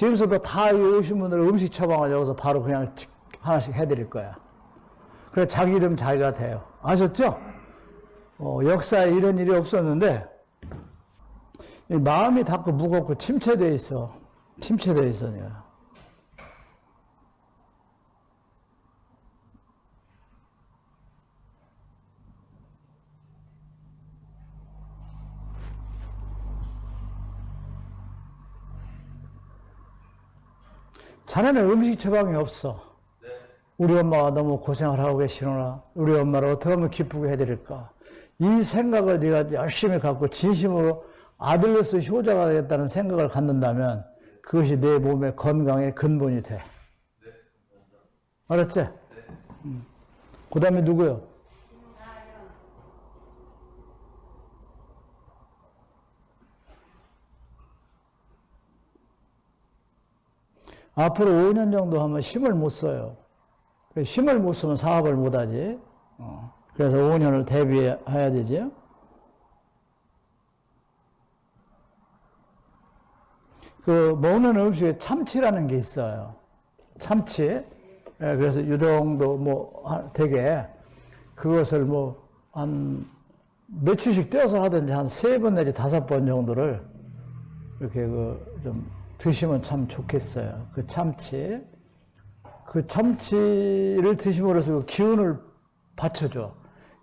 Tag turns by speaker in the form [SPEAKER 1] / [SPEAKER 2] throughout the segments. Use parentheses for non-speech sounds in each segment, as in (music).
[SPEAKER 1] 지금서도 다 오신 분들 음식 처방을 여기서 바로 그냥 하나씩 해드릴 거야. 그래 자기 이름 자기가 돼요. 아셨죠? 어, 역사에 이런 일이 없었는데 마음이 닫고 무겁고 침체돼 있어. 침체돼 있어 내가. 자네는 음식 처방이 없어. 우리 엄마가 너무 고생을 하고 계시노라. 우리 엄마를 어떻게 하면 기쁘게 해드릴까. 이 생각을 네가 열심히 갖고 진심으로 아들로서 효자가 되겠다는 생각을 갖는다면 그것이 내 몸의 건강의 근본이 돼. 알았지? 음. 그 다음에 누구요? 앞으로 5년 정도 하면 힘을 못 써요. 힘을 못 쓰면 사업을 못 하지. 어. 그래서 5년을 대비해야 되죠. 그 먹는 음식에 참치라는 게 있어요. 참치. 예, 그래서 유령도 뭐 되게 그것을 뭐 한 며칠씩 떼어서 하든지 한 세 번 내지 다섯 번 정도를 이렇게 그 좀 드시면 참 좋겠어요. 그 참치. 그 참치를 드심으로써 그 기운을 받쳐줘.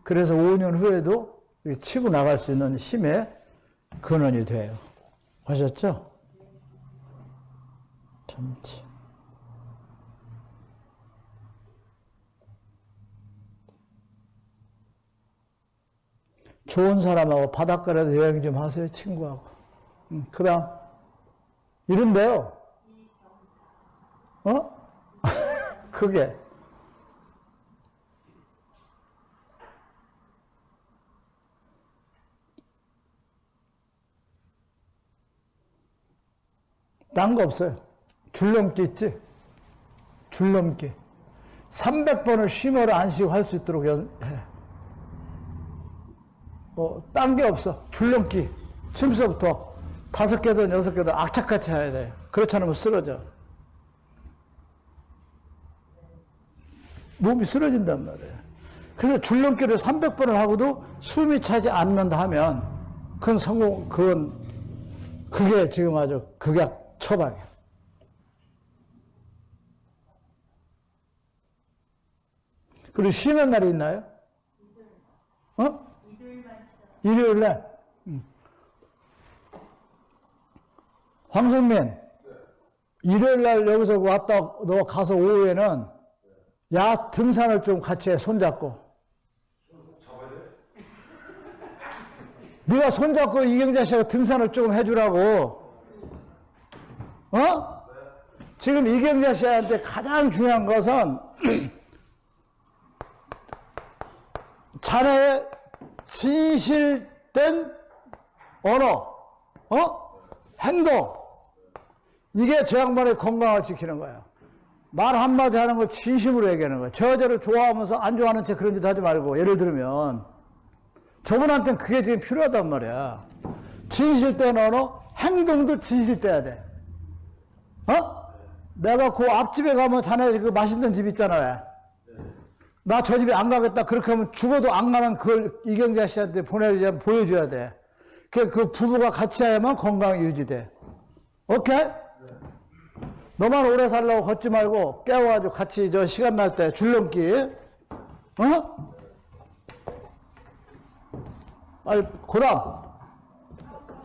[SPEAKER 1] 그래서 5년 후에도 치고 나갈 수 있는 힘의 근원이 돼요. 아셨죠? 참치. 좋은 사람하고 바닷가라도 여행 좀 하세요, 친구하고. 음, 그 다음, 이런데요. 어? (laughs) 그게. 딴 거 없어요. 줄넘기 있지? 줄넘기. 300번을 쉼으로 안 쉬고 할 수 있도록 해. 뭐, 딴 게 없어. 줄넘기. 침서부터 다섯 개든 여섯 개든 악착같이 해야 돼. 그렇지 않으면 쓰러져. 몸이 쓰러진단 말이에요. 그래서 줄넘기를 300번을 하고도 숨이 차지 않는다 하면 그건 성공, 그건, 그게 지금 아주 극약 처방이야. 그리고 쉬는 날이 있나요? 어? 일요일 날. 응. 황성민, 일요일 날 여기서 왔다, 너 가서 오후에는 야 등산을 좀 같이 해, 손잡고. 네가 손잡고 이경자 씨가 등산을 좀 해주라고. 어? 지금 이경자 씨한테 가장 중요한 것은 (clears throat) 자네의 진실된 언어, 어? 행동. 이게 저 양반의 건강을 지키는 거예요. 말 한마디 하는 걸 진심으로 얘기하는 거예요. 저 여자를 좋아하면서 안 좋아하는 채 그런 짓 하지 말고, 예를 들면, 저분한테는 그게 지금 필요하단 말이야. 진실된 언어, 행동도 진실돼야 돼. 어? 내가 그 앞집에 가면 자네 그 맛있는 집 있잖아. 나 저 집에 안 가겠다. 그렇게 하면 죽어도 안 가는 그걸 이경자 씨한테 보내야 보여줘야 돼. 그, 그 부부가 같이 해야만 건강이 유지돼. 오케이? 너만 오래 살라고 걷지 말고 깨워가지고 같이 저 시간 날 때 줄넘기. 어? 아니, 고람.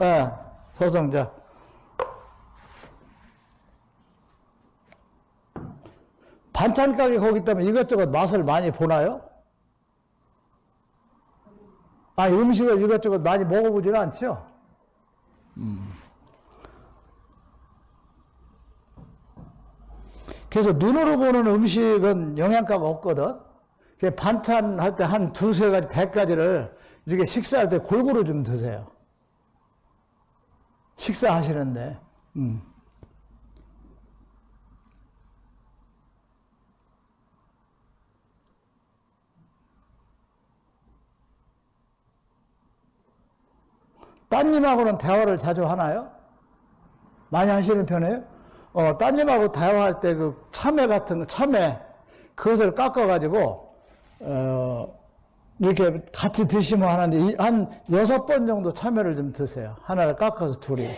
[SPEAKER 1] 예, 네, 서성자. 반찬 가게 거기 때문에 이것저것 맛을 많이 보나요? 아, 음식을 이것저것 많이 먹어보지는 않죠? 음. 그래서 눈으로 보는 음식은 영양가가 없거든. 반찬 할 때 한 두세 가지, 대가지를 이렇게 식사할 때 골고루 좀 드세요. 식사하시는데. 음. 따님하고는 대화를 자주 하나요? 많이 하시는 편이에요? 어, 따님하고 대화할 때 그 참외 같은 거, 참외, 그것을 깎아가지고, 어, 이렇게 같이 드시면 하는데, 이- 한 여섯 번 정도 참외를 좀 드세요. 하나를 깎아서 둘이.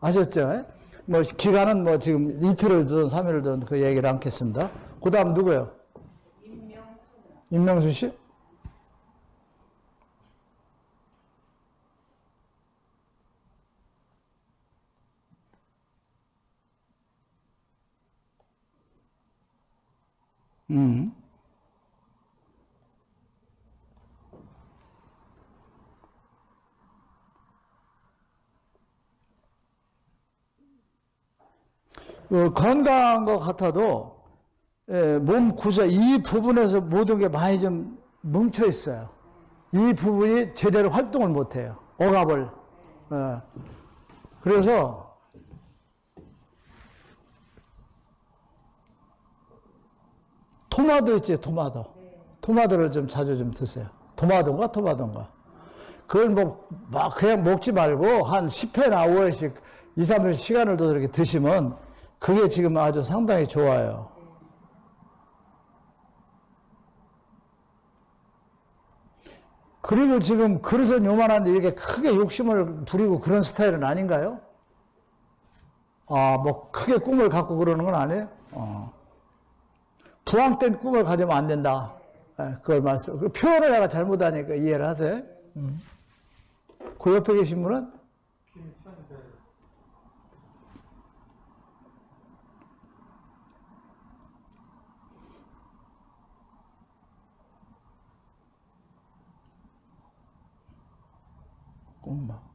[SPEAKER 1] 아셨죠? 예? 뭐, 기간은 뭐 지금 이틀을 두든 3일을 두든 그 얘기를 않겠습니다. 그 다음 누구요? 임명수 씨? 음. 어, 건강한 것 같아도 예, 몸 구조 이 부분에서 모든 게 많이 좀 뭉쳐 있어요. 이 부분이 제대로 활동을 못 해요. 억압을. 예. 그래서 토마토 있지, 토마토. 토마토를 좀 자주 좀 드세요. 토마토인가, 토마토인가. 그걸 뭐, 막 그냥 먹지 말고 한 10회나 5회씩 2, 3일 시간을 더 이렇게 드시면 그게 지금 아주 상당히 좋아요. 그리고 지금 그릇은 요만한데 이렇게 크게 욕심을 부리고 그런 스타일은 아닌가요? 아, 뭐 크게 꿈을 갖고 그러는 건 아니에요? 어. 부황된 꿈을 가지면 안 된다. 예, 그걸 말씀. 그 표현을 내가 잘못하니까 이해를 하세요. 음. 그 옆에 계신 분은 꼬막.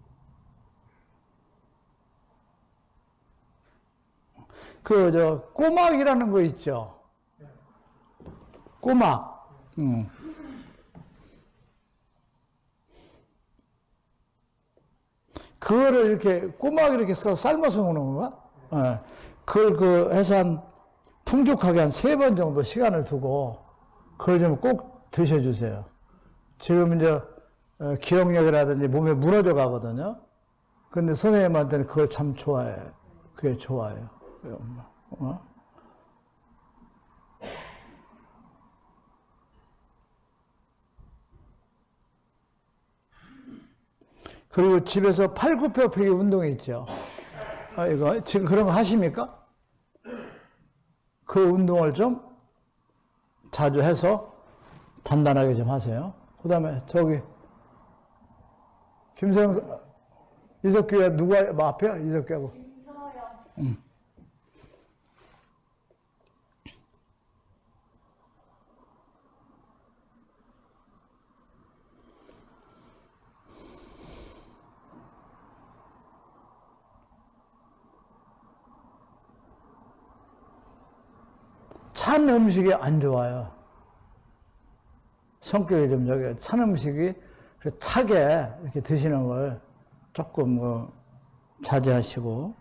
[SPEAKER 1] 그, 저, 꼬막이라는 거 있죠? 꼬막. 음. 그거를 이렇게 꼬막 이렇게 써 삶아서 먹는 건가? 예. 그걸 그 해서 한 풍족하게 한 세 번 정도 시간을 두고 그걸 좀 꼭 드셔주세요. 지금 이제 어, 기억력이라든지 몸에 무너져 가거든요. 근데 선생님한테는 그걸 참 좋아해. 그게 좋아요. 어? 그리고 집에서 팔굽혀펴기 운동이 있죠. 아, 이거 지금 그런 거 하십니까? 그 운동을 좀 자주 해서 단단하게 좀 하세요. 그 다음에 저기 김세영 이석규야 누가 뭐 앞에야 이석규하고
[SPEAKER 2] 김서영.
[SPEAKER 1] 찬 음식이 안 좋아요. 성격이 좀 여기 찬 음식이 차게 이렇게 드시는 걸 조금 뭐 자제하시고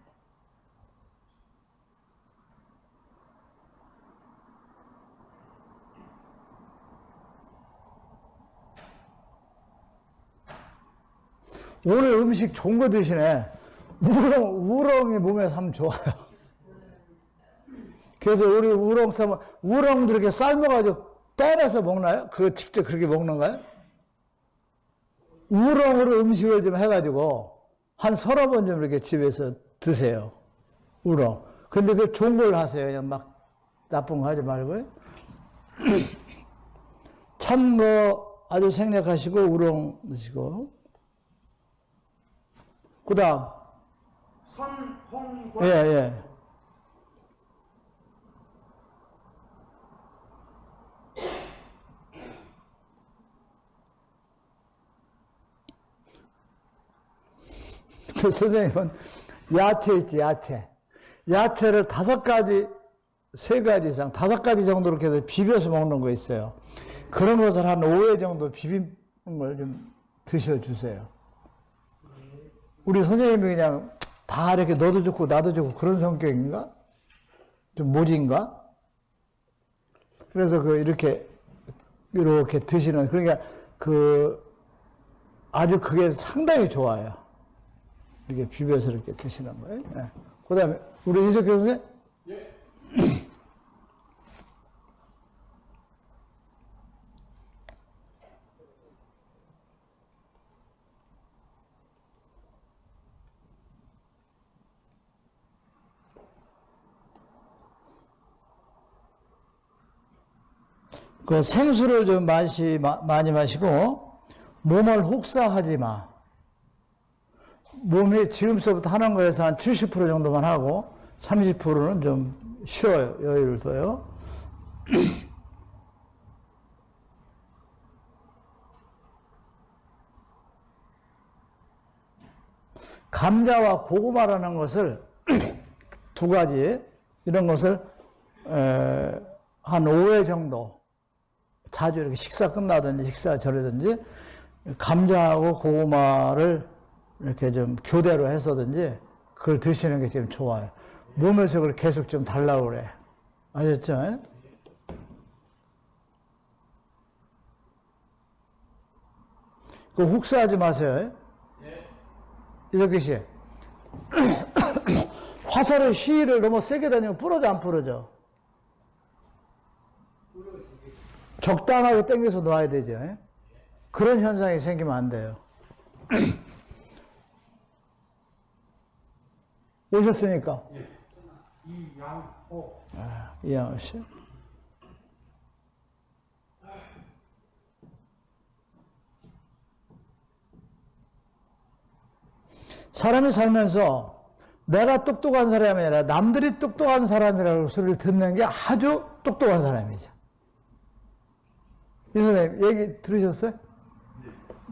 [SPEAKER 1] 오늘 음식 좋은 거 드시네. 우렁, 우렁이 몸에 참 좋아요. 그래서 우리 우렁 삶은, 우렁도 이렇게 삶아가지고 빼내서 먹나요? 그거 직접 그렇게 먹는가요? 우렁으로 음식을 좀 해가지고 한 서너 번 좀 이렇게 집에서 드세요. 우렁. 근데 그 좋은 걸 하세요. 그냥 막 나쁜 거 하지 말고요. (clears throat) 찬 거 아주 생략하시고 우렁 드시고. 그 다음.
[SPEAKER 3] 선홍과
[SPEAKER 1] 예, 예. 그 선생님은 야채 있지, 야채. 야채를 다섯 가지, 세 가지 이상, 다섯 가지 정도 이렇게 해서 비벼서 먹는 거 있어요. 그런 것을 한 5회 정도 비비는 걸좀 드셔주세요. 우리 선생님이 그냥 다 이렇게 너도 좋고 나도 좋고 그런 성격인가? 좀 모진가? 그래서 그 이렇게 이렇게 드시는 그러니까 그 아주 그게 상당히 좋아요. 이렇게 비벼서 이렇게 드시는 거예요. 예. 그 다음에 우리 이석규 선생? 그 생수를 좀 마시, 마, 많이 마시고 몸을 혹사하지 마. 몸이 지금서부터 하는 거에서 한 70% 정도만 하고 30%는 좀 쉬어요. 여유를 둬요. (clears throat) 감자와 고구마라는 것을 (clears throat) 두 가지 이런 것을 에, 한 5회 정도 자주 이렇게 식사 끝나든지 식사 전이든지 감자하고 고구마를 이렇게 좀 교대로 해서든지 그걸 드시는 게 지금 좋아요. 몸에서 그걸 계속 좀 달라고 그래. 아셨죠? 그 혹사하지 마세요. 이렇게 씨. (coughs) 화살의 시위를 너무 세게 다니면 부러져 안 부러져? 적당하게 당겨서 놔야 되죠. 그런 현상이 생기면 안 돼요. (coughs) 오셨으니까.
[SPEAKER 2] 이양호
[SPEAKER 1] 아, 이양호 씨. 사람이 살면서 내가 똑똑한 사람이 아니라 남들이 똑똑한 사람이라고 소리를 듣는 게 아주 똑똑한 사람이죠. 이 선생님, 얘기 들으셨어요?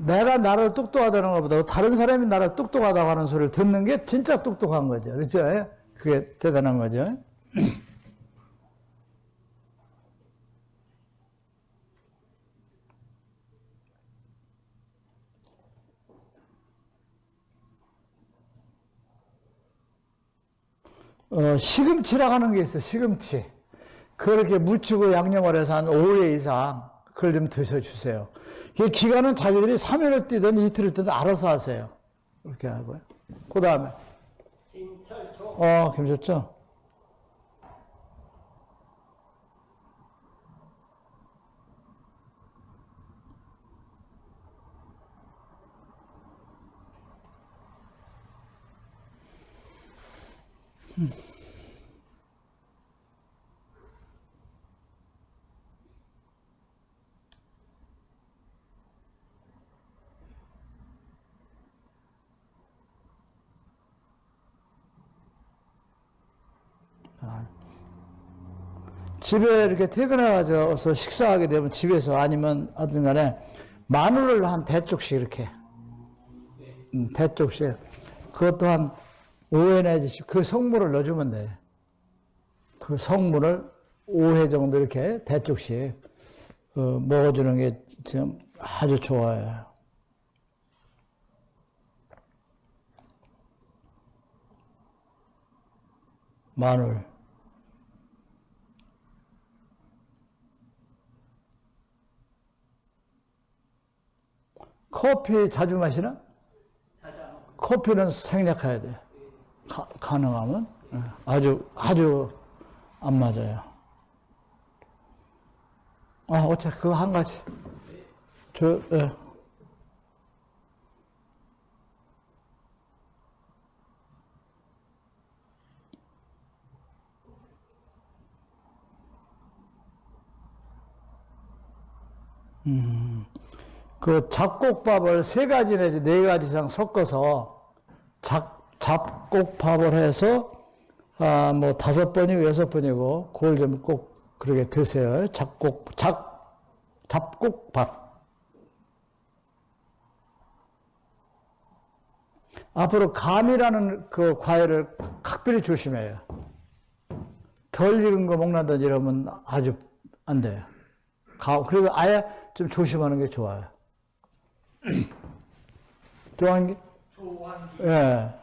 [SPEAKER 1] 내가 나를 똑똑하다는 것보다 다른 사람이 나를 똑똑하다고 하는 소리를 듣는 게 진짜 똑똑한 거죠. 그렇죠? 그게 대단한 거죠. 어, 시금치라고 하는 게 있어, 시금치. 그렇게 무치고 양념을 해서 한 5회 이상 그걸 좀 드셔주세요. 그 기간은 자기들이 3일을 뛰든 이틀을 뛰든 알아서 하세요. 그렇게 하고요. 그 다음에.
[SPEAKER 2] 김철초
[SPEAKER 1] 어, 괜찮죠? 집에 이렇게 퇴근해가서 식사하게 되면 집에서 아니면 어떤 간에 마늘을 한 대쪽씩 이렇게. 음, 대쪽씩. 그것도 한 5회 내지 10, 그 성물을 넣어주면 돼. 그 성물을 5회 정도 이렇게 대쪽씩 어, 먹어주는 게 지금 아주 좋아요. 마늘. 커피 자주 마시나? 커피는 생략해야 돼. 가, 가능하면. 예, 아주, 아주 안 맞아요. 아, 어차피 그거 한 가지. 저, 예. 그 잡곡밥을 세 가지 내지 네 가지 이상 섞어서 잡, 잡곡밥을 해서 아, 뭐 다섯 번이고 여섯 번이고 그걸 좀 꼭 그렇게 드세요. 잡곡, 잡, 잡곡밥. 앞으로 감이라는 그 과일을 각별히 조심해요. 덜 익은 거 먹는다든지 이러면 아주 안 돼요. 가, 그래도 아예 좀 조심하는 게 좋아요. (clears throat) 게?
[SPEAKER 2] 조환기
[SPEAKER 1] 예.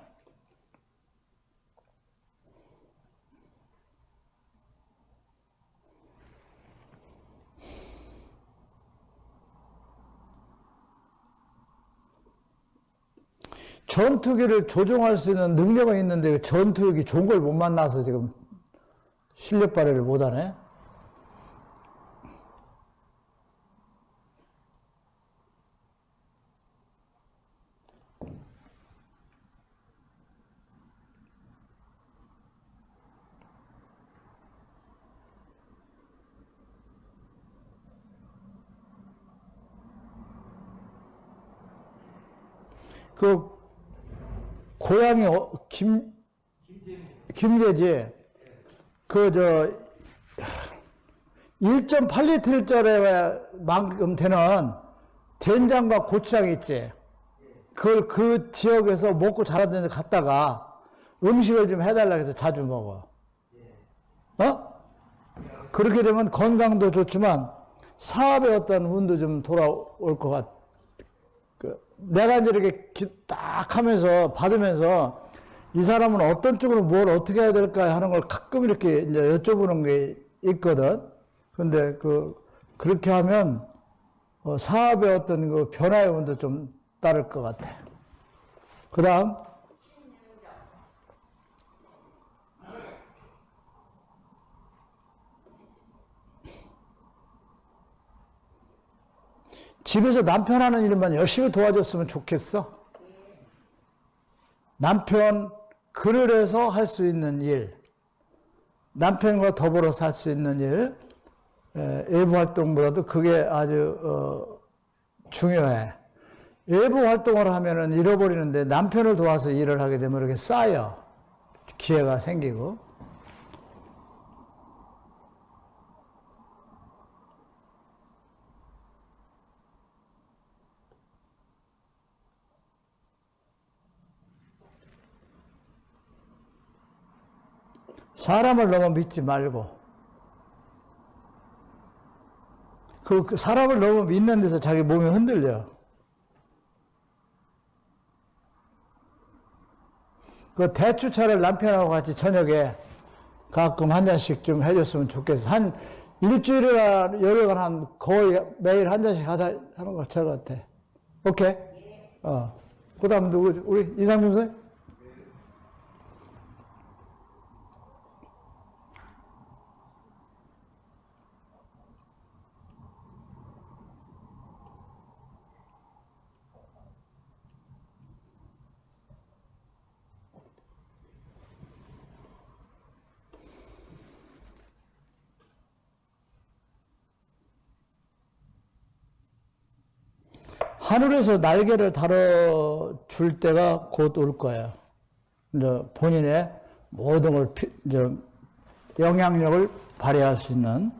[SPEAKER 1] 전투기를 조종할 수 있는 능력은 있는데 그 전투기 좋은 걸 못 만나서 지금 실력 발휘를 못하네. 그 고향이 어- 김 김계지 그 저 1.8리터짜리만큼 되는 된장과 고추장 있지. 그걸 그 지역에서 먹고 자라던 데 갔다가 음식을 좀 해달라 해서 자주 먹어. 어? 그렇게 되면 건강도 좋지만 사업의 어떤 운도 좀 돌아올 것 같아. 그 내가 이제 이렇게 기- 딱 하면서 받으면서 이 사람은 어떤 쪽으로 뭘 어떻게 해야 될까 하는 걸 가끔 이렇게 이제 여쭤보는 게 있거든. 근데 그, 그렇게 하면 어, 사업의 어떤 그 변화의 운도 좀 따를 것 같아. 그 다음. 집에서 남편 하는 일만 열심히 도와줬으면 좋겠어. 남편 해서 할 수 있는 일, 남편과 더불어서 할 수 있는 일, 에, 외부 활동보다도 그게 아주 어, 중요해. 외부 활동을 하면은 잃어버리는데 남편을 도와서 일을 하게 되면 이렇게 쌓여 기회가 생기고. 사람을 너무 믿지 말고 그, 그 사람을 너무 믿는 데서 자기 몸이 흔들려. 그 대추차를 남편하고 같이 저녁에 가끔 한 잔씩 좀 해줬으면 좋겠어. 한 일주일이나 열흘간 한 거의 매일 한 잔씩 하다 하는 것처럼 같아. 오케이? 어. 그 다음 누구, 우리 이상민 선생? 하늘에서 날개를 달아줄 때가 곧 올 거예요. 이제 본인의 모든 걸, 피- 이제 영향력을 발휘할 수 있는.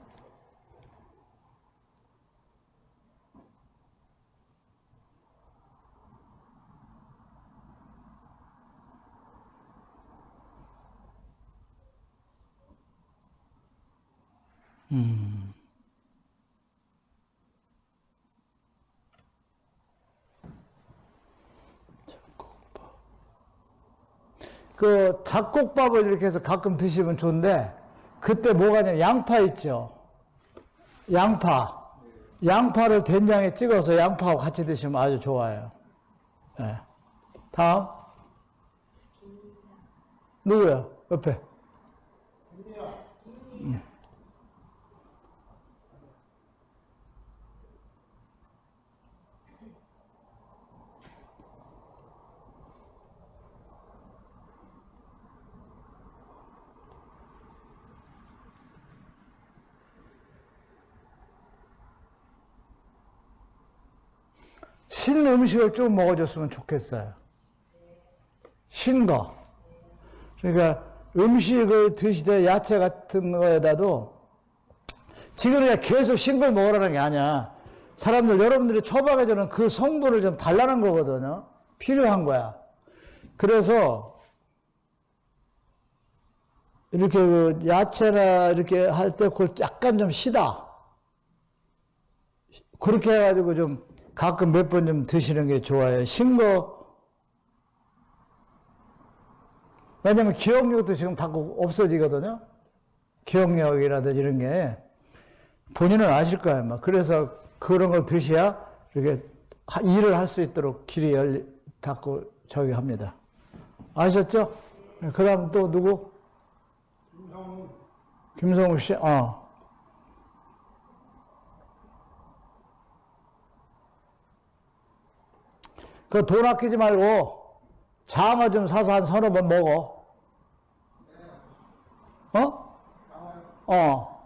[SPEAKER 1] 그 잡곡밥을 이렇게 해서 가끔 드시면 좋은데, 그때 뭐가 냐면 양파 있죠? 양파. 양파를 된장에 찍어서 양파하고 같이 드시면 아주 좋아요. 예. 다음. 누구야? 옆에. 음. 신 음식을 좀 먹어줬으면 좋겠어요. 신 거. 그러니까 음식을 드시되 야채 같은 거에다도 지금 그냥 계속 신 걸 먹으라는 게 아니야. 사람들, 여러분들이 처방해주는 그 성분을 좀 달라는 거거든요. 필요한 거야. 그래서 이렇게 그 야채나 이렇게 할 때 그걸 약간 좀 시다. 그렇게 해가지고 좀 가끔 몇 번 좀 드시는 게 좋아요. 신 거. 왜냐면 기억력도 지금 자꾸 없어지거든요. 기억력이라든지 이런 게. 본인은 아실 거예요. 막. 그래서 그런 걸 드셔야 이렇게 하- 일을 할 수 있도록 길이 열리, 닫고 저기 합니다. 아셨죠? 그 다음 또 누구? 김성우 씨, 어. 그 돈 아끼지 말고 장어 좀 사서 한 서너 번 먹어. 어? 어.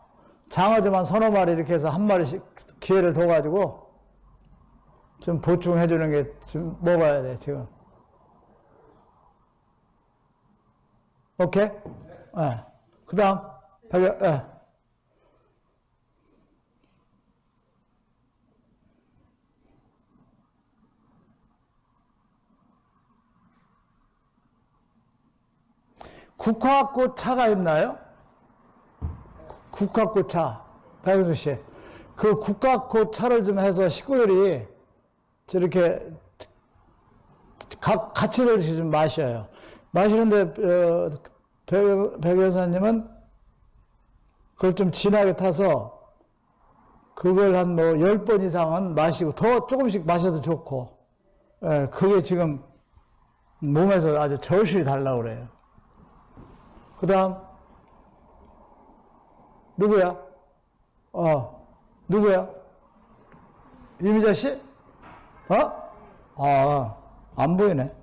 [SPEAKER 1] 장어 좀 한 서너 마리 이렇게 해서 한 마리씩 기회를 둬가지고 좀 보충해 주는 게 좀 먹어야 돼, 지금. 오케이? 예. 그 다음, 백, 예. 국화꽃차가 있나요? 국화꽃차. 백은수 씨. 그 국화꽃차를 좀 해서 식구들이 저렇게 각 같이 들씩 좀 마셔요. 마시는데 어, 백, 백 여사님은 그걸 좀 진하게 타서 그걸 한 뭐 열 번 이상은 마시고 더 조금씩 마셔도 좋고 예, 그게 지금 몸에서 아주 절실히 달라고 그래요. 그 다음 누구야? 어 누구야? 이미자 씨? 어? 아, 안 보이네.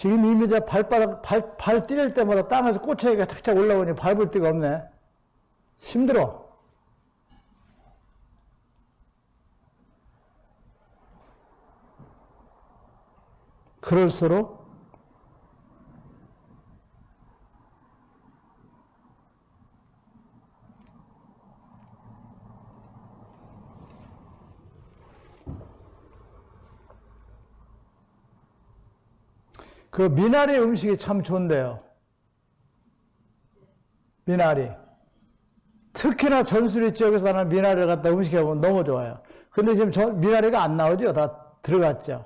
[SPEAKER 1] 지금 이미자 발바닥, 발, 발 뛸 때마다 땅에서 꼬챙이가 탁탁 올라오니 밟을 데가 없네. 힘들어. 그럴수록 그 미나리 음식이 참 좋은데요. 미나리. 특히나 전수리 지역에서 나는 미나리를 갖다 음식해 보면 너무 좋아요. 근데 지금 저 미나리가 안 나오죠? 다 들어갔죠?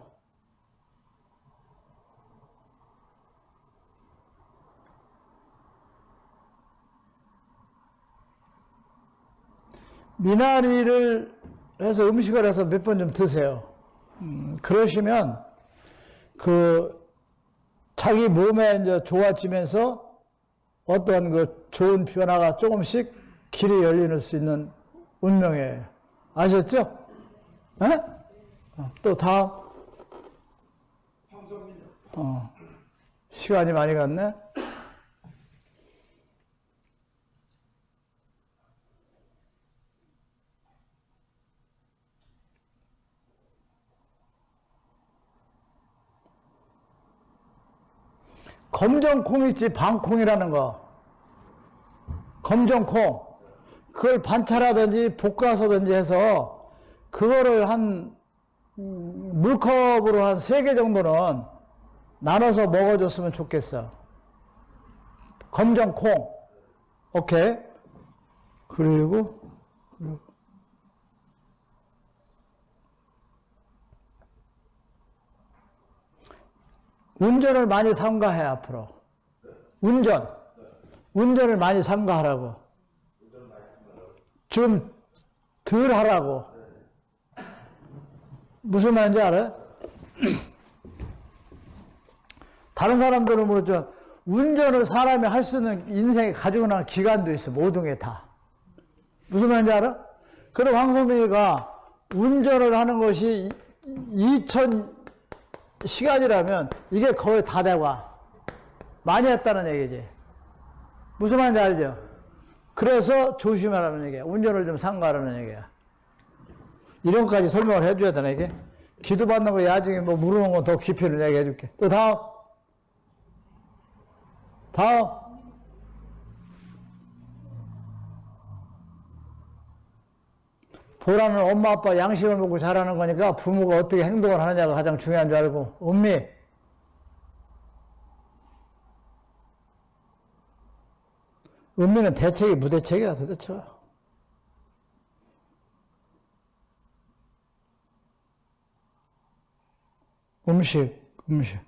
[SPEAKER 1] 미나리를 해서 음식을 해서 몇 번 좀 드세요. 음, 그러시면 그 자기 몸에 이제 좋아지면서 어떠한 그 좋은 변화가 조금씩 길이 열리는 수 있는 운명이에요. 아셨죠? 에? 어, 또 다음. 어, 시간이 많이 갔네. 검정콩 있지, 방콩이라는 거. 검정콩. 그걸 반찬하든지 볶아서든지 해서, 그거를 한, 음, 물컵으로 한 세 개 정도는 나눠서 먹어줬으면 좋겠어. 검정콩. 오케이. 그리고, 운전을 많이 삼가해, 앞으로. 운전. 운전을 많이 삼가하라고. 좀 덜 하라고. 무슨 말인지 알아요? (clears throat) 다른 사람들은 모르지만 운전을 사람이 할 수 있는 인생에 가지고 나는 기간도 있어. 모든 게 다. 무슨 말인지 알아? 그럼 황성민이가 운전을 하는 것이 2000 시간이라면 이게 거의 다 돼와. 많이 했다는 얘기지. 무슨 말인지 알죠? 그래서 조심하라는 얘기야. 운전을 좀 삼가라는 얘기야. 이런 것까지 설명을 해줘야 되나, 이게? 기도 받는 거 야중에 뭐 물어보는 거더 깊이를 얘기해 줄게. 또 다음. 다음. 보라는 엄마 아빠 양식을 먹고 자라는 거니까 부모가 어떻게 행동을 하느냐가 가장 중요한 줄 알고 음미. 음미는 대책이 무대책이야 도대체. 음식 음식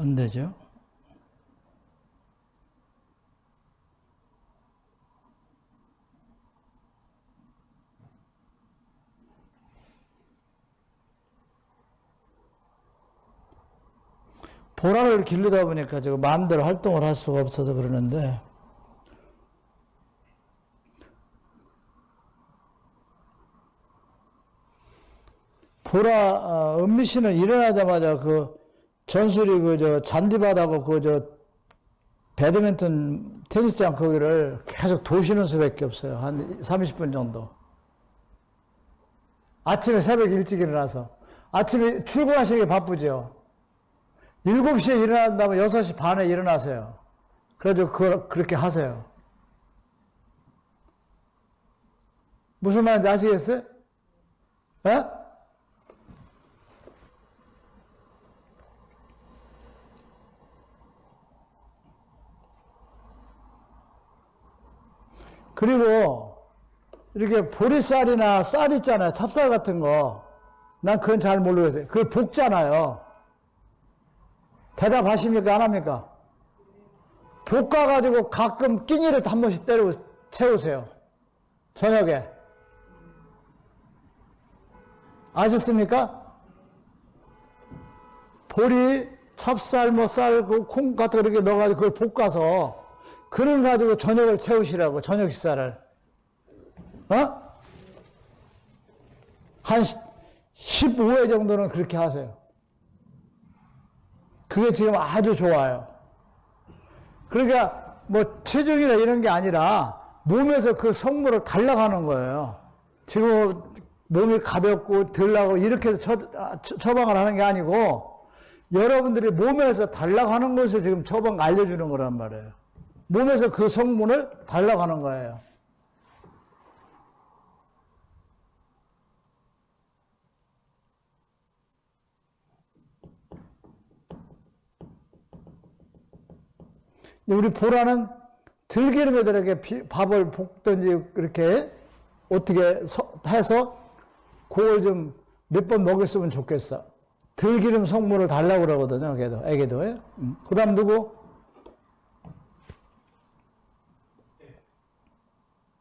[SPEAKER 1] 안 되죠. 보라를 기르다 보니까 저 마음대로 활동을 할 수가 없어서 그러는데 보라 어, 은미 씨는 일어나자마자 그 전술이 그 저 잔디바다고 그 저 배드민턴 테니스장 거기를 계속 도시는 수밖에 없어요. 한 30분 정도. 아침에 새벽 일찍 일어나서 아침에 출근하시기 바쁘죠. 7시에 일어난다면 6시 반에 일어나세요. 그래도 그, 그렇게 하세요. 무슨 말인지 아시겠어요? 예? 그리고 이렇게 보리쌀이나 쌀 있잖아요. 찹쌀 같은 거. 난 그건 잘 모르겠어요. 그걸 볶잖아요. 대답하십니까? 안 합니까? 볶아가지고 가끔 끼니를 한 번씩 때리고 채우세요. 저녁에. 아셨습니까? 보리, 찹쌀, 뭐 쌀, 그콩 같은 거 이렇게 넣어가지고 그걸 볶아서 그걸 가지고 저녁을 채우시라고, 저녁 식사를. 어? 한 15회 정도는 그렇게 하세요. 그게 지금 아주 좋아요. 그러니까 뭐 체중이나 이런 게 아니라 몸에서 그 성물을 달라가는 거예요. 지금 몸이 가볍고 덜나고 이렇게 해서 처, 아, 처- 처방을 하는 게 아니고 여러분들이 몸에서 달라가는 것을 지금 처방 알려주는 거란 말이에요. 몸에서 그 성분을 달라가는 거예요. 우리 보라는 비- 밥을 볶든지 그렇게 어떻게 서- 해서 그걸 좀 몇 번 먹였으면 좋겠어. 들기름 성분을 달라고 그러거든요, 애기도. 음. 그 다음 누구?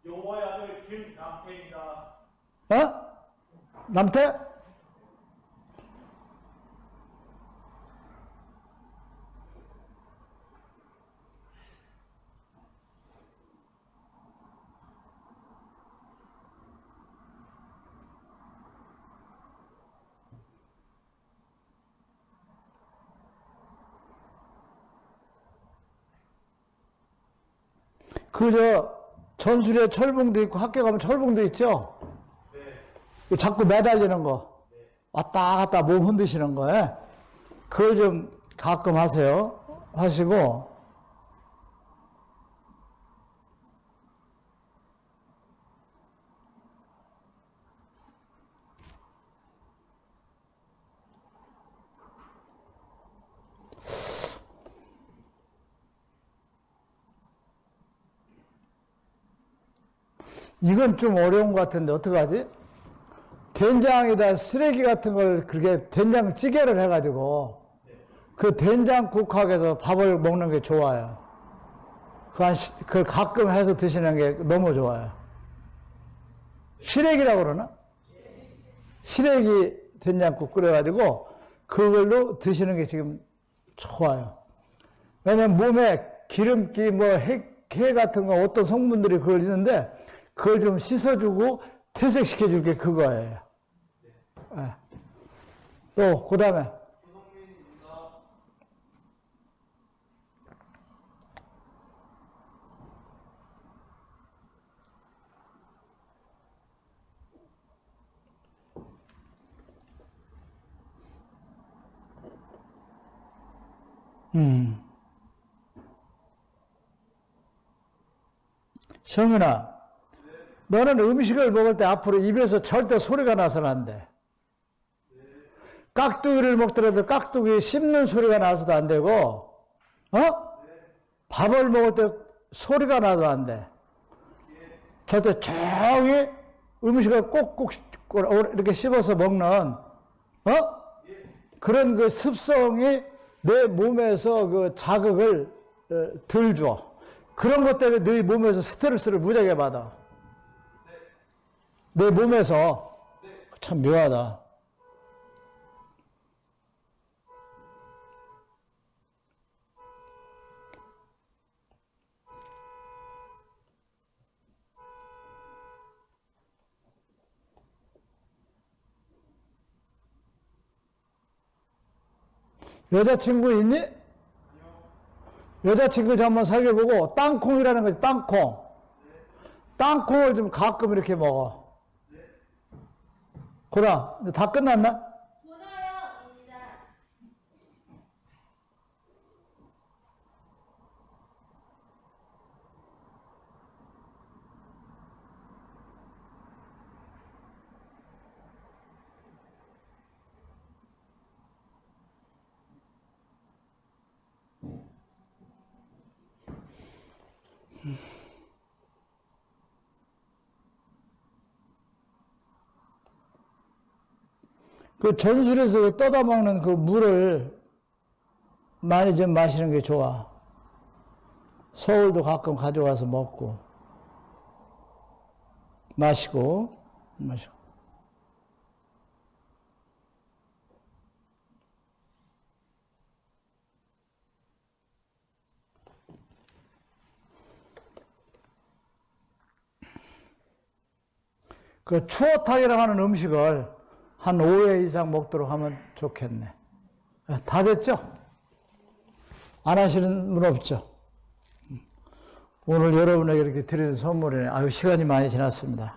[SPEAKER 3] 용호의 아들 김남태입니다.
[SPEAKER 1] 어? 남태? 그저 전술에 철봉도 있고 학교 가면 철봉도 있죠? 그 자꾸 매달리는 거. 왔다 갔다 몸 흔드시는 거에. 그걸 좀 가끔 하세요. 하시고. 이건 좀 어려운 것 같은데 어떡하지? 된장에다 쓰레기 같은 걸 그렇게 된장찌개를 해가지고 그 된장 국학에서 밥을 먹는 게 좋아요. 그 한, 시- 그걸 가끔 해서 드시는 게 너무 좋아요. 시래기라고 그러나? 시래기 된장국 끓여가지고 그걸로 드시는 게 지금 좋아요. 왜냐면 몸에 기름기, 뭐, 해, 해 같은 거 어떤 성분들이 그걸 있는데 그걸 좀 씻어주고 퇴색시켜줄 게 그거예요. 예. 또, 그 다음에. 음. 성윤아, 너는 음식을 먹을 때 앞으로 입에서 절대 소리가 나서는 안 돼. 깍두기를 먹더라도 깍두기 씹는 소리가 나서도 안 되고, 어? 밥을 먹을 때 소리가 나도 안 돼. 절대 조용히 음식을 꼭꼭 이렇게 씹어서 먹는, 어? 그런 그 습성이 내 몸에서 그 자극을 어, 덜 줘. 그런 것 때문에 네 몸에서 스트레스를 무지하게 받아. 내 몸에서 참 묘하다. 여자친구 있니? 여자친구 좀 한번 사귀어보고 땅콩이라는 거지 땅콩 땅콩을 좀 가끔 이렇게 먹어 고라 이제 다 끝났나? 그 전술에서 그 떠다 먹는 그 물을 많이 좀 마시는 게 좋아. 서울도 가끔 가져가서 먹고 마시고 마시고 그 추어탕이라고 하는 음식을 한 5회 이상 먹도록 하면 좋겠네. 예, 다 됐죠? 안 하시는 분 없죠? 오늘 여러분에게 이렇게 드리는 선물이네. 아유, 시간이 많이 지났습니다.